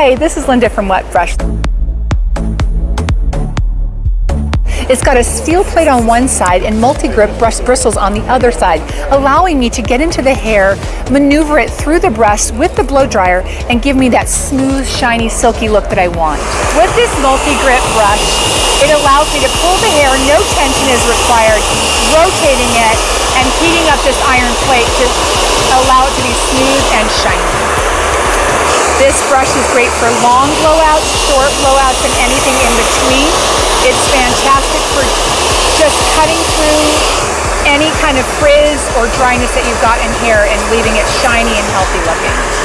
Hi, this is Linda from Wet Brush. It's got a steel plate on one side and multi-grip brush bristles on the other side, allowing me to get into the hair, maneuver it through the brush with the blow dryer, and give me that smooth, shiny, silky look that I want. With this multi-grip brush, it allows me to pull the hair, no tension is required, rotating it and heating up this iron plate to allow it to be smooth. This brush is great for long blowouts, short blowouts, and anything in between. It's fantastic for just cutting through any kind of frizz or dryness that you've got in hair and leaving it shiny and healthy looking.